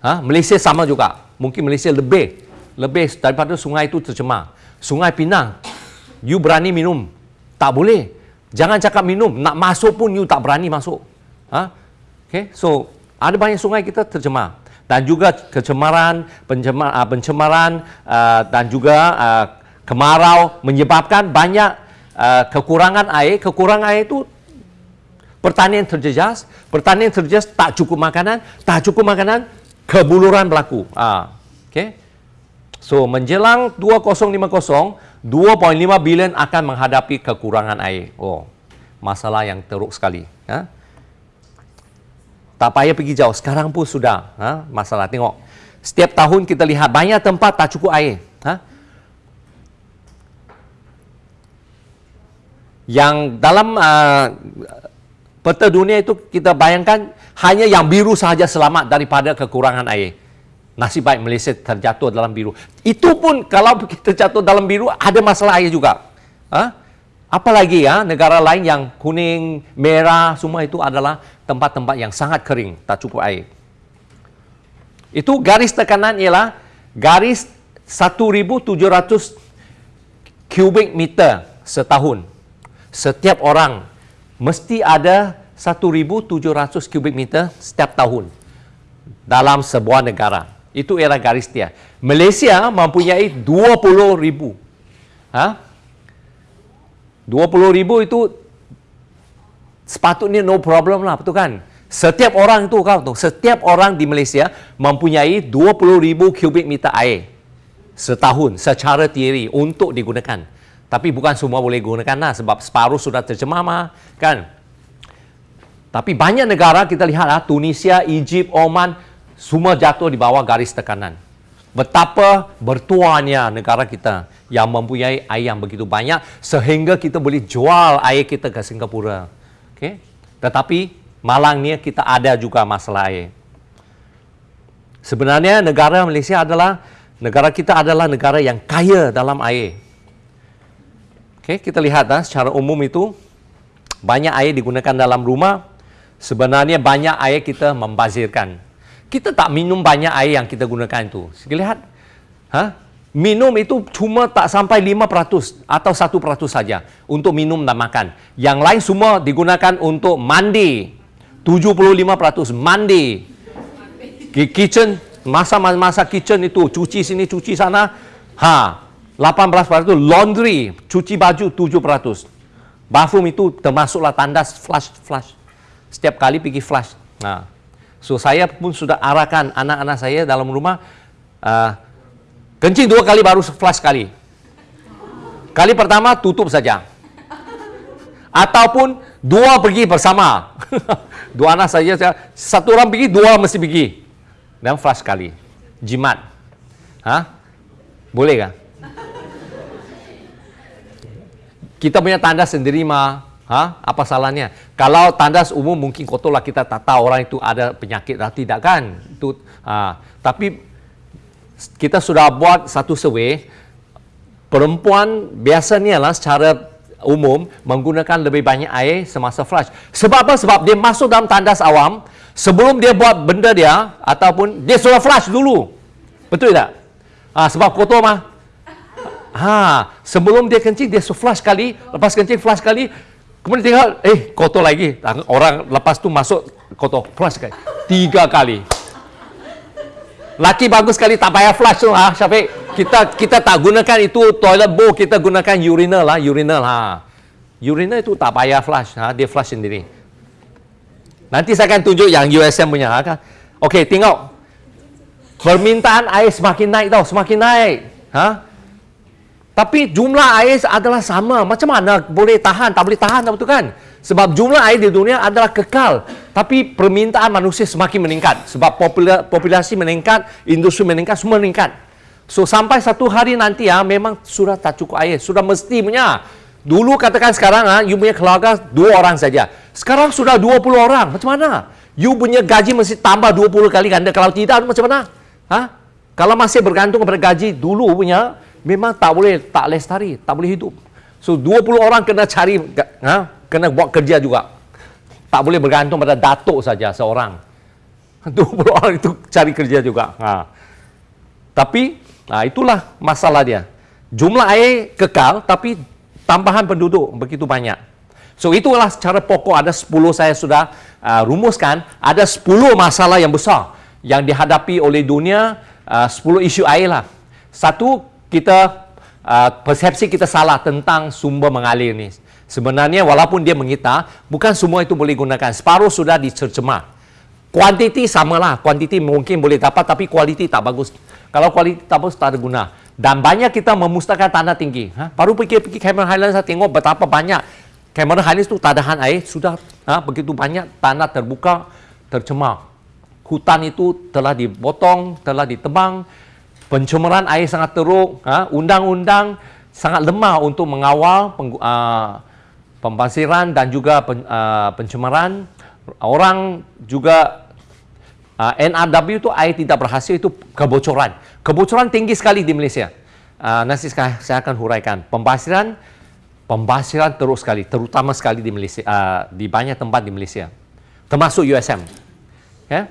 Ha? Malaysia sama juga. Mungkin Malaysia lebih. Lebih daripada sungai itu tercemar. Sungai Pinang. You berani minum. Tak boleh. Jangan cakap minum, nak masuk pun you tak berani masuk. Ha? Okay? So, ada banyak sungai kita tercemar. Dan juga kecemaran, pencemar, uh, pencemaran uh, dan juga uh, kemarau menyebabkan banyak uh, kekurangan air. Kekurangan air itu pertanian terjejas. Pertanian terjejas tak cukup makanan. Tak cukup makanan, kebuluran berlaku. Uh, okay? So, menjelang 2050, 2.5 bilion akan menghadapi kekurangan air. Oh, masalah yang teruk sekali. Ha? Tak payah pergi jauh. Sekarang pun sudah ha? masalah. Tengok. Setiap tahun kita lihat banyak tempat tak cukup air. Ha? Yang dalam uh, Peta dunia itu kita bayangkan hanya yang biru sahaja selamat daripada kekurangan air. Nasib baik Malaysia terjatuh dalam biru. Itu pun kalau [laughs] kita jatuh dalam biru ada masalah air juga. Ha? Apalagi ya negara lain yang kuning, merah semua itu adalah tempat-tempat yang sangat kering, tak cukup air. Itu garis tekanan ialah garis 1700 kubik meter setahun. Setiap orang mesti ada 1700 kubik meter setiap tahun dalam sebuah negara. Itu ialah garis dia. Malaysia mempunyai 20 ribu. Ha? 20 ribu itu sepatutnya no problem lah, betul kan? Setiap orang itu kau tahu, setiap orang di Malaysia mempunyai 20 ribu kubik meter air setahun secara teori untuk digunakan. Tapi bukan semua boleh gunakan lah sebab separuh sudah tercemar mah, kan? Tapi banyak negara kita lihat lah, Tunisia, Egypt, Oman, semua jatuh di bawah garis tekanan. Betapa bertuanya negara kita yang mempunyai air yang begitu banyak sehingga kita boleh jual air kita ke Singapura. Okay? Tetapi malangnya kita ada juga masalah air. Sebenarnya negara Malaysia adalah negara kita adalah negara yang kaya dalam air. Okay, kita lihat ah, secara umum itu banyak air digunakan dalam rumah. Sebenarnya banyak air kita membazirkan. Kita tak minum banyak air yang kita gunakan itu. Kita lihat. Ha? minum itu cuma tak sampai 5% atau 1% saja untuk minum dan makan. Yang lain semua digunakan untuk mandi. 75% mandi. Kitchen, masa-masa kitchen itu cuci sini, cuci sana. Ha, 18% itu laundry, cuci baju 7%. Bathroom itu termasuklah tandas flush flush. Setiap kali pergi flush. Nah. So saya pun sudah arahkan anak-anak saya dalam rumah uh, Kencing dua kali baru flush sekali. Kali pertama tutup saja. Ataupun dua pergi bersama. [laughs] dua anak saja, satu orang pergi, dua mesti pergi. Dan flush sekali. Jimat. Ha? Boleh kan? Kita punya tandas sendiri mah. Ha? Apa salahnya? Kalau tandas umum mungkin kotor lah kita tak tahu orang itu ada penyakit atau tidak kan? Itu, ha. Tapi kita sudah buat satu survey perempuan biasanya lah secara umum menggunakan lebih banyak air semasa flush. Sebab apa? Sebab dia masuk dalam tandas awam sebelum dia buat benda dia ataupun dia sudah flush dulu. Betul tak? Ha, sebab kotor mah. Ha, sebelum dia kencing dia flush sekali, lepas kencing flush sekali, kemudian tinggal eh kotor lagi. Orang lepas tu masuk kotor flush sekali. Tiga kali. Laki bagus sekali tak payah flush tu ha Syafiq. Kita kita tak gunakan itu toilet bowl, kita gunakan urinal lah, urinal ha. Urinal itu tak payah flush ha, dia flush sendiri. Nanti saya akan tunjuk yang USM punya ha. Kan? Okey, tengok. Permintaan air semakin naik tau, semakin naik. Ha? Tapi jumlah air adalah sama. Macam mana boleh tahan, tak boleh tahan, tak betul kan? Sebab jumlah air di dunia adalah kekal. Tapi permintaan manusia semakin meningkat. Sebab populasi meningkat, industri meningkat, semua meningkat. So, sampai satu hari nanti ya, memang sudah tak cukup air. Sudah mesti punya. Dulu katakan sekarang, ha, you punya keluarga dua orang saja. Sekarang sudah 20 orang. Macam mana? You punya gaji mesti tambah 20 kali ganda. Kalau tidak, macam mana? Ha? Kalau masih bergantung kepada gaji dulu punya, memang tak boleh, tak lestari, tak boleh hidup. So, 20 orang kena cari, ha? kena buat kerja juga. Tak boleh bergantung pada datuk saja seorang. [laughs] 20 orang itu cari kerja juga. Ha. Tapi ha, itulah masalah dia. Jumlah air kekal tapi tambahan penduduk begitu banyak. So itulah secara pokok ada 10 saya sudah uh, rumuskan. Ada 10 masalah yang besar yang dihadapi oleh dunia. Uh, 10 isu air lah. Satu, kita uh, persepsi kita salah tentang sumber mengalir ni. Sebenarnya walaupun dia mengita, bukan semua itu boleh gunakan. Separuh sudah dicercemar. Kuantiti samalah. Kuantiti mungkin boleh dapat tapi kualiti tak bagus. Kalau kualiti tak bagus, tak ada guna. Dan banyak kita memusnahkan tanah tinggi. Ha? Baru pergi-pergi Cameron Highlands, saya tengok betapa banyak Cameron Highlands itu tahan air. Sudah ha? begitu banyak tanah terbuka, tercemar. Hutan itu telah dipotong, telah ditebang. Pencemaran air sangat teruk. Ha? Undang-undang sangat lemah untuk mengawal penggu- uh, pembasiran dan juga pen, uh, pencemaran. Orang juga uh, NRW itu air tidak berhasil itu kebocoran. Kebocoran tinggi sekali di Malaysia. Uh, nanti saya akan huraikan. Pembasiran pembasiran terus sekali, terutama sekali di Malaysia, uh, di banyak tempat di Malaysia. Termasuk USM. Okay?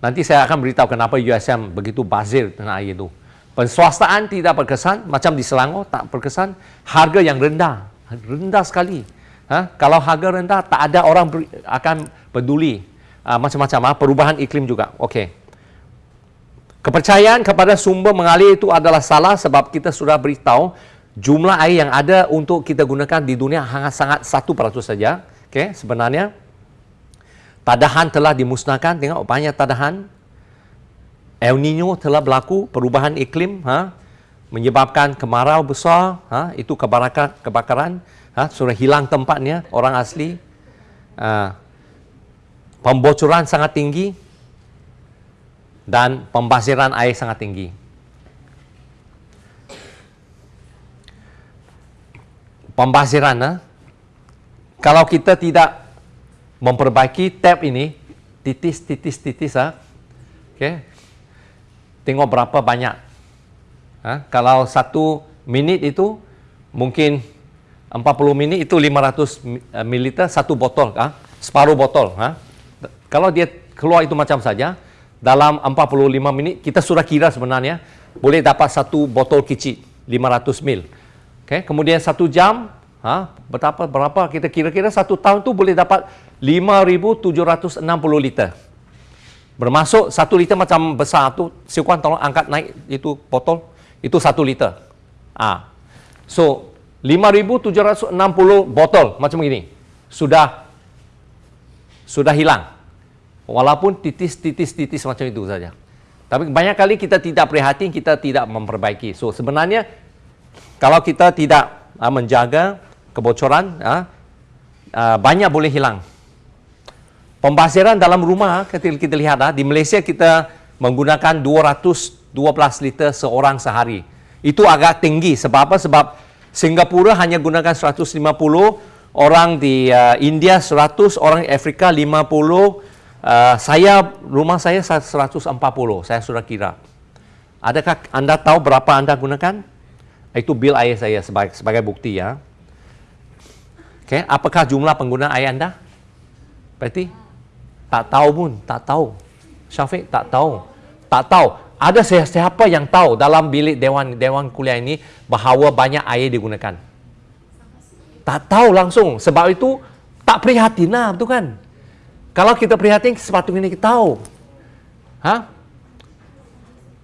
Nanti saya akan beritahu kenapa USM begitu bazir dengan air itu. Penswastaan tidak berkesan, macam di Selangor tak berkesan. Harga yang rendah, rendah sekali. Ha? Kalau harga rendah, tak ada orang beri, akan peduli. Uh, macam-macam, ha? perubahan iklim juga. Okey. Kepercayaan kepada sumber mengalir itu adalah salah sebab kita sudah beritahu jumlah air yang ada untuk kita gunakan di dunia hanya sangat satu peratus saja. Okey, sebenarnya tadahan telah dimusnahkan. Tengok banyak tadahan El Nino telah berlaku perubahan iklim ha, menyebabkan kemarau besar ha, itu kebakaran, kebakaran ha, sudah hilang tempatnya orang asli ha, pembocoran sangat tinggi dan pembasiran air sangat tinggi pembasiran ha, kalau kita tidak memperbaiki tap ini titis titis titis ha, okay, tengok berapa banyak. Ha? Kalau satu minit itu mungkin 40 minit itu 500 ml satu botol, ha? separuh botol. Ha? Kalau dia keluar itu macam saja, dalam 45 minit kita sudah kira sebenarnya boleh dapat satu botol kecil 500 ml. Okay? Kemudian satu jam, ha? betapa berapa kita kira-kira satu tahun tu boleh dapat 5,760 liter. Bermasuk satu liter macam besar tu, si Kuan tolong angkat naik itu botol, itu satu liter. Ah, So, 5,760 botol macam ini sudah sudah hilang. Walaupun titis-titis-titis macam itu saja. Tapi banyak kali kita tidak prihatin, kita tidak memperbaiki. So, sebenarnya kalau kita tidak uh, menjaga kebocoran, uh, banyak boleh hilang. Pembasiran dalam rumah, kita, kita lihat ah, di Malaysia kita menggunakan 212 liter seorang sehari. Itu agak tinggi. Sebab apa? Sebab Singapura hanya gunakan 150, orang di uh, India 100, orang Afrika 50, uh, saya rumah saya 140, saya sudah kira. Adakah anda tahu berapa anda gunakan? Itu bil air saya sebagai, sebagai bukti ya. Okay. Apakah jumlah pengguna air anda? Berarti tak tahu pun, tak tahu. Syafiq tak tahu. Tak tahu. Ada siapa yang tahu dalam bilik dewan dewan kuliah ini bahawa banyak air digunakan? Tak tahu langsung. Sebab itu tak prihatin lah, betul kan? Kalau kita prihatin, sepatutnya kita tahu. Ha?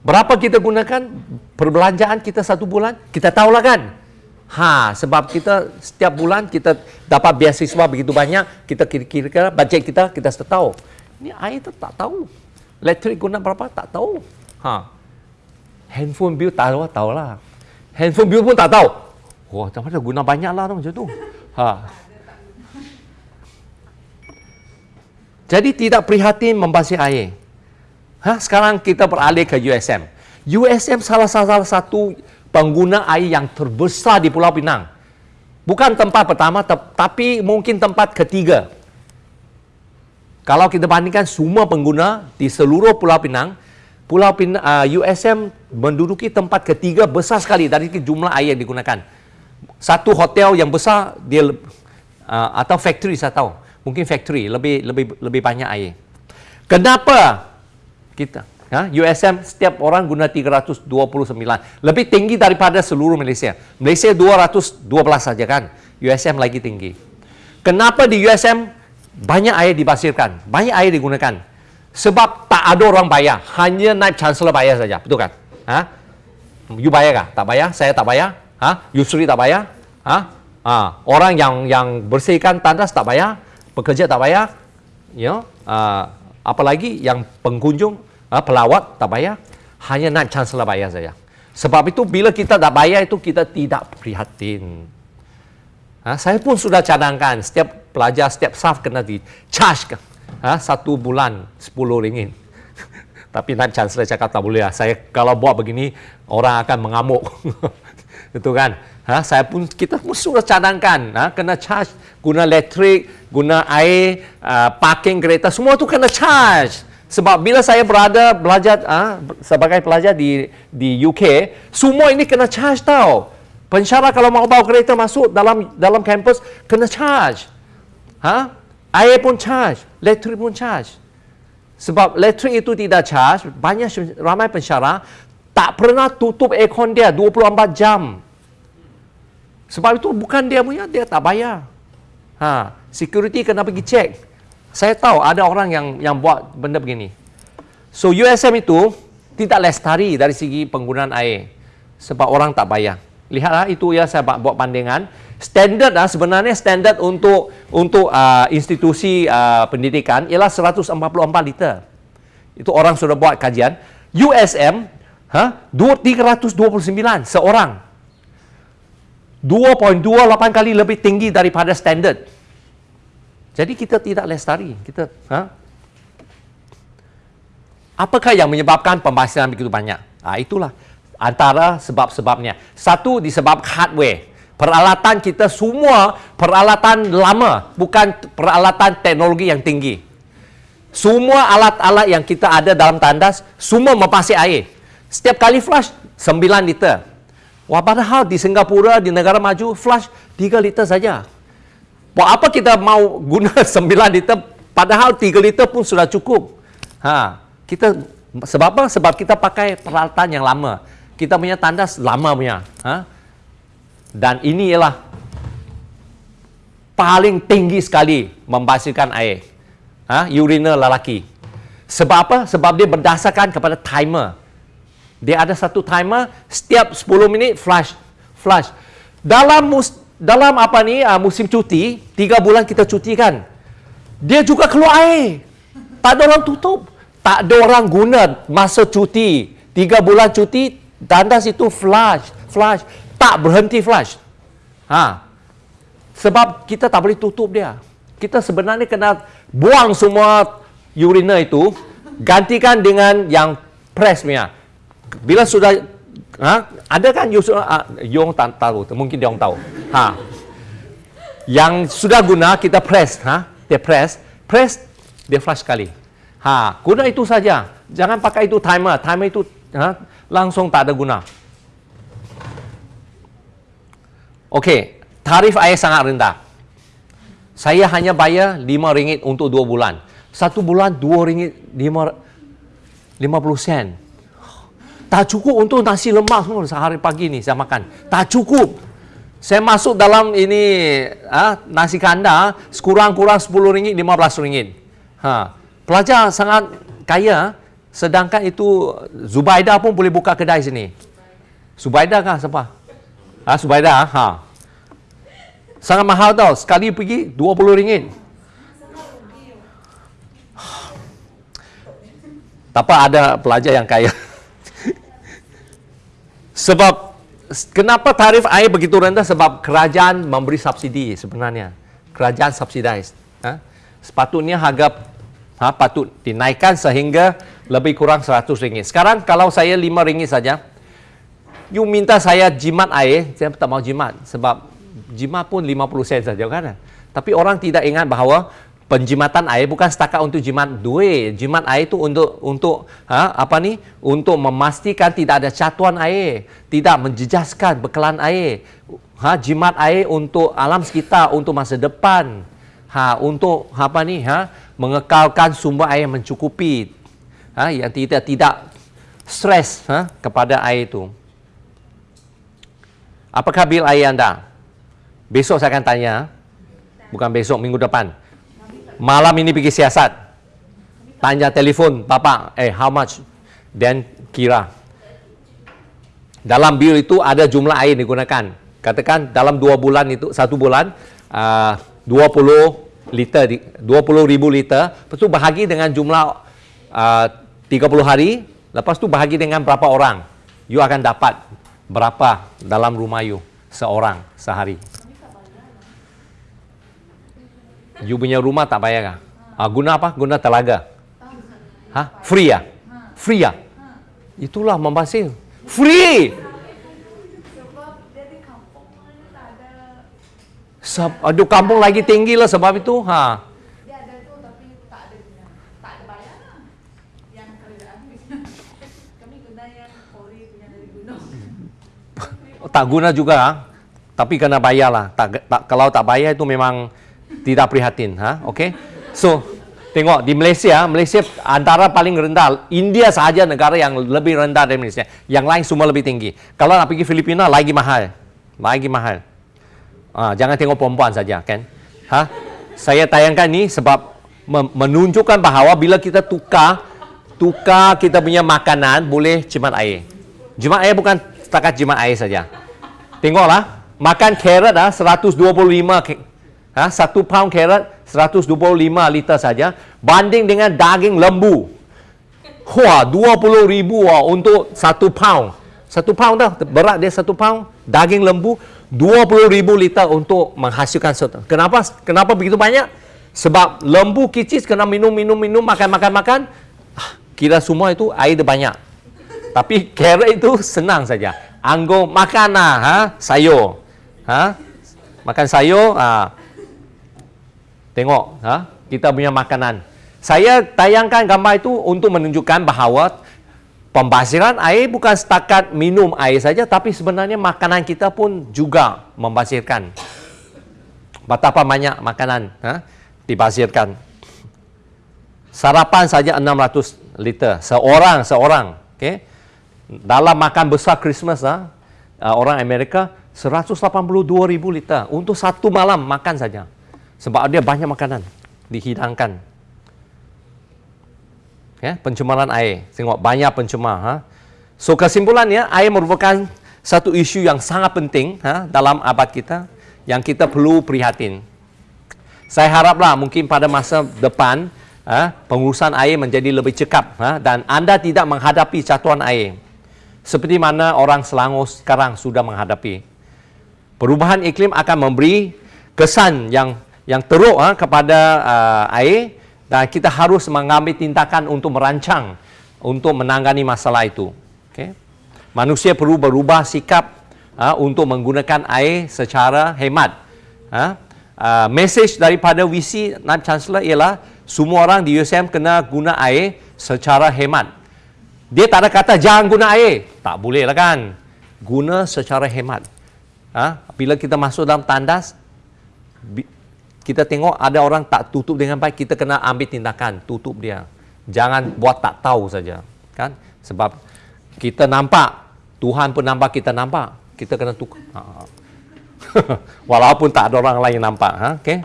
Berapa kita gunakan perbelanjaan kita satu bulan? Kita tahulah kan? Ha, sebab kita setiap bulan kita dapat beasiswa begitu banyak, kita kira-kira bajet kita kita sudah tahu. Ini air tu tak tahu. Elektrik guna berapa tak tahu. Ha. Handphone bill tak tahu tahu lah. Handphone bill pun tak tahu. Wah, macam mana guna banyak lah macam tu. Ha. Jadi tidak prihatin membasuh air. Ha, sekarang kita beralih ke USM. USM salah, salah satu pengguna air yang terbesar di Pulau Pinang. Bukan tempat pertama, tapi mungkin tempat ketiga. Kalau kita bandingkan semua pengguna di seluruh Pulau Pinang, Pulau Pinang, uh, USM menduduki tempat ketiga besar sekali dari jumlah air yang digunakan. Satu hotel yang besar dia uh, atau factory saya tahu, mungkin factory lebih lebih lebih banyak air. Kenapa kita Ha? USM setiap orang guna 329. Lebih tinggi daripada seluruh Malaysia. Malaysia 212 saja kan. USM lagi tinggi. Kenapa di USM banyak air dibasirkan? Banyak air digunakan. Sebab tak ada orang bayar. Hanya naik chancellor bayar saja. Betul kan? Ha? You bayar kah? Tak bayar? Saya tak bayar? Ha? Yusri tak bayar? Ha? Ha? Orang yang yang bersihkan tandas tak bayar? Pekerja tak bayar? You know? uh, apalagi yang pengunjung ha, pelawat tak bayar hanya nak chancellor bayar saja sebab itu bila kita tak bayar itu kita tidak prihatin ha, saya pun sudah cadangkan setiap pelajar setiap staff kena di charge ha, satu bulan 10 ringgit [laughs] Tapi Naib Chancellor cakap tak boleh lah. Saya kalau buat begini, orang akan mengamuk. [laughs] Itu kan? Ha, saya pun, kita pun sudah cadangkan. Ha, kena charge, guna elektrik, guna air, uh, parking kereta, semua tu kena charge. Sebab bila saya berada belajar ha, sebagai pelajar di di UK, semua ini kena charge tau. Pensyarah kalau mau bawa kereta masuk dalam dalam kampus, kena charge. Ha? Air pun charge, elektrik pun charge. Sebab elektrik itu tidak charge, banyak ramai pensyarah tak pernah tutup aircon dia 24 jam. Sebab itu bukan dia punya, dia tak bayar. Ha, security kena pergi cek. Saya tahu ada orang yang yang buat benda begini. So USM itu tidak lestari dari segi penggunaan air. Sebab orang tak bayar. Lihatlah itu ya saya buat pandangan standard ah sebenarnya standard untuk untuk uh, institusi uh, pendidikan ialah 144 liter. Itu orang sudah buat kajian. USM ha 329 seorang. 2.28 kali lebih tinggi daripada standard. Jadi kita tidak lestari. Kita ha Apakah yang menyebabkan pembasiran begitu banyak? Ah itulah antara sebab-sebabnya. Satu disebab hardware. Peralatan kita semua peralatan lama, bukan peralatan teknologi yang tinggi. Semua alat-alat yang kita ada dalam tandas, semua mempasi air. Setiap kali flush, 9 liter. Wah, padahal di Singapura, di negara maju, flush 3 liter saja. Buat apa kita mau guna [laughs] 9 liter, padahal 3 liter pun sudah cukup. Ha, kita sebab apa? Sebab kita pakai peralatan yang lama. Kita punya tandas lama punya. Ha? dan ini ialah paling tinggi sekali membasuhkan air. Ha? Urinal lelaki. Sebab apa? Sebab dia berdasarkan kepada timer. Dia ada satu timer, setiap 10 minit flush. Flush. Dalam dalam apa ni uh, musim cuti, 3 bulan kita cuti kan. Dia juga keluar air. Tak ada orang tutup. Tak ada orang guna masa cuti. 3 bulan cuti, tandas itu flush. Flush tak berhenti flush. Ha. Sebab kita tak boleh tutup dia. Kita sebenarnya kena buang semua urina itu, gantikan dengan yang press punya. Bila sudah ha, ada kan you, uh, Yong tak tahu, mungkin dia orang tahu. Ha. Yang sudah guna kita press, ha? Dia press, press dia flush sekali. Ha, guna itu saja. Jangan pakai itu timer. Timer itu ha, langsung tak ada guna. Okey, tarif air sangat rendah. Saya hanya bayar RM5 untuk 2 bulan. Satu bulan RM2 50 sen. Tak cukup untuk nasi lemak semua sehari pagi ni saya makan. Tak cukup. Saya masuk dalam ini ha, nasi kanda sekurang-kurang RM10, RM15. Ha. Pelajar sangat kaya sedangkan itu Zubaida pun boleh buka kedai sini. Zubaida kah siapa? Ha, Subaida, ha. Sangat mahal tau. Sekali pergi RM20. Tak apa ada pelajar yang kaya. Sebab kenapa tarif air begitu rendah? Sebab kerajaan memberi subsidi sebenarnya. Kerajaan subsidize. Ha? Sepatutnya harga ha, patut dinaikkan sehingga lebih kurang RM100. Sekarang kalau saya RM5 saja, you minta saya jimat air, saya tak mau jimat sebab jimat pun 50 sen saja kan. Tapi orang tidak ingat bahawa penjimatan air bukan setakat untuk jimat duit. Jimat air itu untuk untuk ha, apa ni? Untuk memastikan tidak ada catuan air, tidak menjejaskan bekalan air. Ha, jimat air untuk alam sekitar, untuk masa depan. Ha, untuk apa ni? Ha, mengekalkan sumber air mencukupi. Ha, yang tidak tidak stres ha, kepada air itu. Apakah bil air anda? Besok saya akan tanya. Bukan besok, minggu depan. Malam ini pergi siasat. Tanya telefon, Bapak, eh how much? Dan kira. Dalam bil itu ada jumlah air digunakan. Katakan dalam dua bulan itu, satu bulan, uh, 20 liter, 20 ribu liter. Lepas itu bahagi dengan jumlah uh, 30 hari. Lepas itu bahagi dengan berapa orang. You akan dapat berapa dalam rumah you seorang sehari? You punya rumah tak bayar kah? Ah, guna apa? Guna telaga. Ha? Free ya? Free ya? Itulah membasir. Free! Sebab aduh, kampung lagi tinggi lah sebab itu. Ha. Tak guna juga. Ha? Tapi kena bayar lah. Tak, tak, kalau tak bayar itu memang tidak prihatin. Ha? Okay? So, tengok di Malaysia, Malaysia antara paling rendah. India sahaja negara yang lebih rendah dari Malaysia. Yang lain semua lebih tinggi. Kalau nak pergi Filipina, lagi mahal. Lagi mahal. Ah, jangan tengok perempuan saja, kan? Ha? Saya tayangkan ni sebab menunjukkan bahawa bila kita tukar tukar kita punya makanan boleh jimat air. Jimat air bukan setakat jimat air saja. Tengoklah, makan carrot ah 125 ke- ha, satu pound carrot 125 liter saja banding dengan daging lembu. Wah, 20 ribu wah, untuk satu pound. Satu pound dah, berat dia satu pound. Daging lembu, 20 ribu liter untuk menghasilkan satu. Kenapa? Kenapa begitu banyak? Sebab lembu kicis kena minum, minum, minum, makan, makan, makan. Ah, Kira semua itu air dia banyak. Tapi carrot itu senang saja. Anggur makan lah, ha? sayur. Ha? Makan sayur, ha? Tengok ha? kita punya makanan. Saya tayangkan gambar itu untuk menunjukkan bahawa pembasiran air bukan setakat minum air saja tapi sebenarnya makanan kita pun juga membasirkan. Betapa banyak makanan ha? dibasirkan. Sarapan saja 600 liter seorang seorang, okey. Dalam makan besar Christmas ha? uh, orang Amerika 182,000 liter untuk satu malam makan saja. Sebab dia banyak makanan dihidangkan. Ya, pencemaran air. Tengok banyak pencemar. Ha? So kesimpulannya, air merupakan satu isu yang sangat penting ha, dalam abad kita yang kita perlu prihatin. Saya haraplah mungkin pada masa depan ha, pengurusan air menjadi lebih cekap ha, dan anda tidak menghadapi catuan air seperti mana orang Selangor sekarang sudah menghadapi. Perubahan iklim akan memberi kesan yang yang teruk ha, kepada uh, air dan kita harus mengambil tindakan untuk merancang untuk menangani masalah itu. Okay? Manusia perlu berubah sikap ha, untuk menggunakan air secara hemat. Uh, message daripada VC Naib Chancellor ialah semua orang di USM kena guna air secara hemat. Dia tak ada kata jangan guna air. Tak boleh lah kan. Guna secara hemat. Ha? Bila kita masuk dalam tandas, kita tengok ada orang tak tutup dengan baik, kita kena ambil tindakan, tutup dia. Jangan buat tak tahu saja. Kan? Sebab kita nampak, Tuhan pun nampak kita nampak. Kita kena tukar. Ha. [laughs] Walaupun tak ada orang lain nampak. Ha? Okay?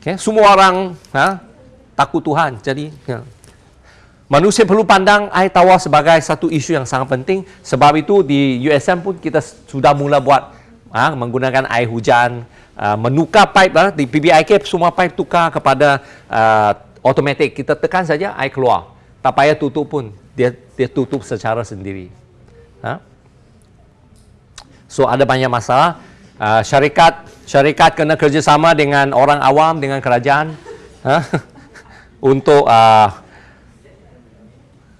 Okay? Semua orang ha? takut Tuhan. Jadi, ya. Manusia perlu pandang air tawar sebagai satu isu yang sangat penting. Sebab itu di USM pun kita sudah mula buat ha, menggunakan air hujan, uh, menukar pipe ha, di PBIK semua pipe tukar kepada uh, automatik. Kita tekan saja air keluar. Tak payah tutup pun. Dia dia tutup secara sendiri. Ha? So ada banyak masalah. Uh, syarikat syarikat kena kerjasama dengan orang awam dengan kerajaan ha? [laughs] untuk uh,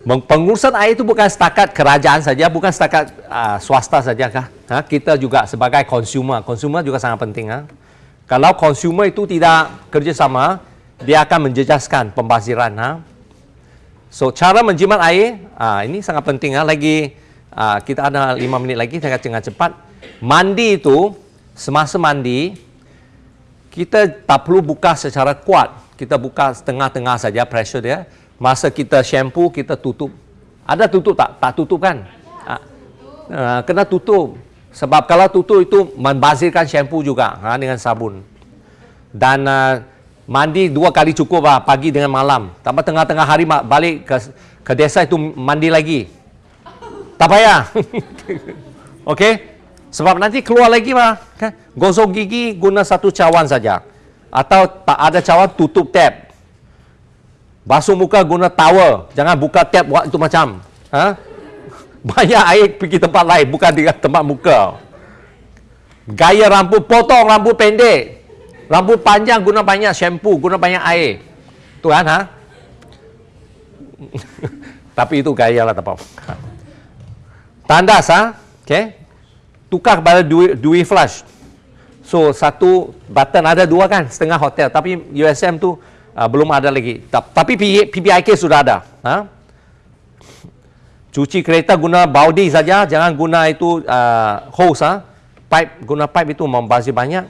Pengurusan air itu bukan setakat kerajaan saja, bukan setakat uh, swasta saja kah? Ha? Kita juga sebagai konsumer, konsumer juga sangat penting. Ha? Kalau konsumer itu tidak kerjasama, dia akan menjejaskan pembasiran. Ha? So cara menjimat air, uh, ini sangat penting. Ha? Lagi uh, kita ada lima minit lagi, saya dengan cepat. Mandi itu, semasa mandi, kita tak perlu buka secara kuat. Kita buka setengah-tengah saja pressure dia masa kita shampoo kita tutup. Ada tutup tak? Tak tutup kan? Ha. Uh, kena tutup. Sebab kalau tutup itu membazirkan shampoo juga ha, dengan sabun. Dan uh, mandi dua kali cukup lah pagi dengan malam. Tambah tengah-tengah hari balik ke, ke desa itu mandi lagi. Tak payah. [laughs] Ok sebab nanti keluar lagi lah kan? gosok gigi guna satu cawan saja. Atau tak ada cawan tutup tap Basuh muka guna towel. Jangan buka tap buat itu macam. Ha? [laughs] Banyak air pergi tempat lain. Bukan di tempat muka. Gaya rambut, potong rambut pendek. Rambut panjang guna banyak shampoo, guna banyak air. Tu kan, ha? [laughs] Tapi itu gaya lah tak apa. [laughs] Tandas ha? Okay. Tukar kepada dui, dui flush. So satu button ada dua kan setengah hotel tapi USM tu uh, belum ada lagi. Ta- Tapi PPIK sudah ada. Ha? Cuci kereta guna baudi saja, jangan guna itu uh, hose ha. Pipe guna pipe itu membazir banyak.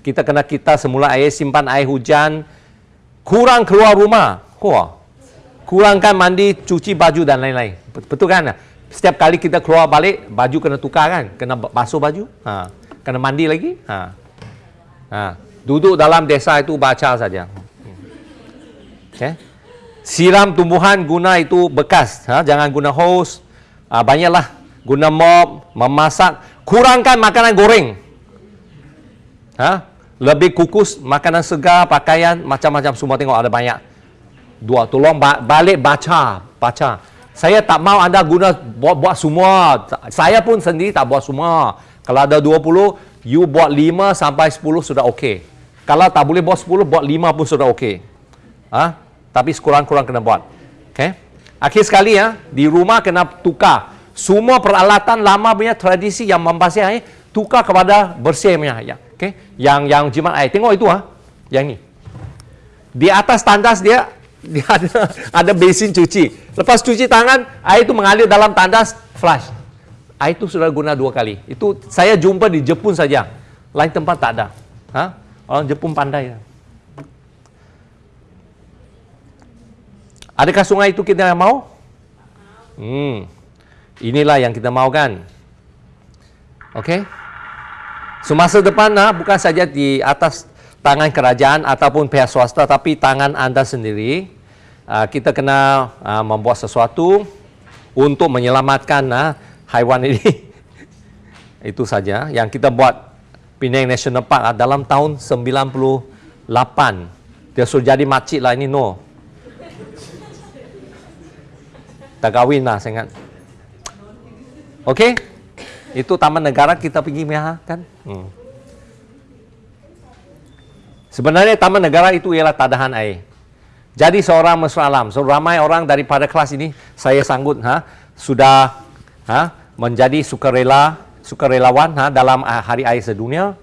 Kita kena kita semula air simpan air hujan. Kurang keluar rumah. Wah. Kurangkan mandi, cuci baju dan lain-lain. Betul kan? Setiap kali kita keluar balik, baju kena tukar kan? Kena basuh baju. Ha. Kena mandi lagi. Ha. Ha. Duduk dalam desa itu baca saja. Okay. Siram tumbuhan guna itu bekas. Ha. Jangan guna hose. Ha. Banyaklah. Guna mop, memasak. Kurangkan makanan goreng. Ha? Lebih kukus, makanan segar, pakaian, macam-macam semua tengok ada banyak. Dua, tolong ba- balik baca, baca. Saya tak mau anda guna buat-buat semua. Saya pun sendiri tak buat semua. Kalau ada 20, you buat 5 sampai 10 sudah okey. Kalau tak boleh buat 10, buat 5 pun sudah okey. Ha? Tapi sekurang-kurang kena buat. Okay? Akhir sekali ya, di rumah kena tukar. Semua peralatan lama punya tradisi yang membasuh air, tukar kepada bersih punya. Ya. Okay? Yang yang jimat air. Tengok itu ha. Yang ni. Di atas tandas dia [laughs] dia ada ada basin cuci. Lepas cuci tangan, air itu mengalir dalam tandas flush. Air itu sudah guna dua kali. Itu saya jumpa di Jepun saja. Lain tempat tak ada. Ha? Orang Jepun pandai. Adakah sungai itu kita mau? Hmm. Inilah yang kita mau kan. Okey. Semasa depan nah, bukan saja di atas tangan kerajaan ataupun pihak swasta tapi tangan anda sendiri uh, kita kena uh, membuat sesuatu untuk menyelamatkan uh, haiwan ini [laughs] itu saja yang kita buat Penang National Park uh, dalam tahun 98 dia sudah jadi makcik lah ini no tak kahwin lah saya ingat Okey itu taman negara kita pergi Myanmar kan hmm. Sebenarnya taman negara itu ialah tadahan air. Jadi seorang mesra alam, so ramai orang daripada kelas ini saya sanggup ha sudah ha menjadi sukarela sukarelawan ha dalam uh, hari air sedunia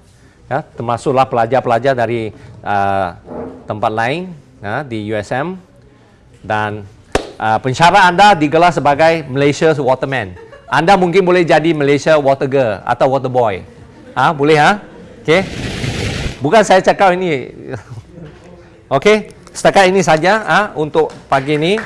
ya termasuklah pelajar-pelajar dari uh, tempat lain ha, di USM dan uh, pensyarah anda digelar sebagai Malaysia Waterman. Anda mungkin boleh jadi Malaysia Water Girl atau Water Boy. Ha boleh ha? Okey. Bukan saya cakap ini. [laughs] Okey, setakat ini saja ah untuk pagi ini.